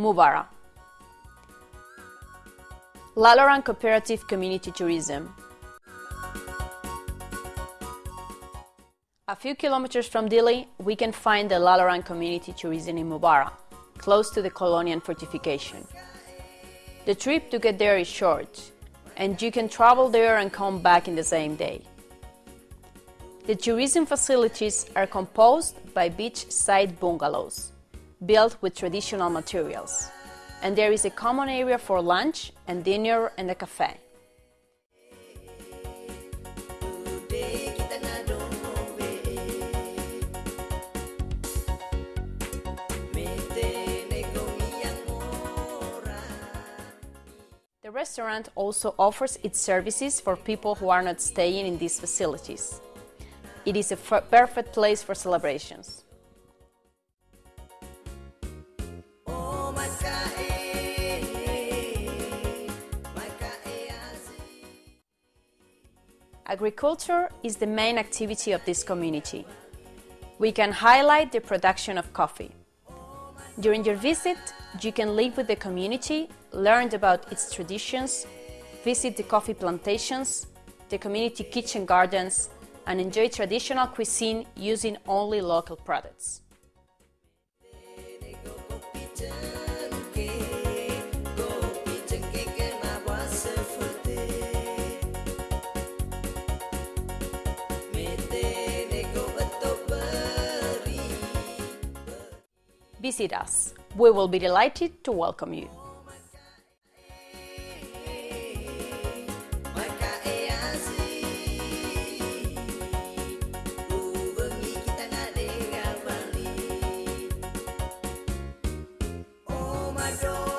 Maubara. Lalaran Cooperative Community Tourism. A few kilometers from Dili, we can find the Lalaran Community Tourism in Maubara, close to the Colonial fortification. The trip to get there is short, and you can travel there and come back in the same day. The tourism facilities are composed by beachside bungalows, built with traditional materials, and there is a common area for lunch and dinner and a cafe. The restaurant also offers its services for people who are not staying in these facilities. It is a perfect place for celebrations. Agriculture is the main activity of this community. We can highlight the production of coffee. During your visit, you can live with the community, learn about its traditions, visit the coffee plantations, the community kitchen gardens, and enjoy traditional cuisine using only local products. Visit us. We will be delighted to welcome you. Oh.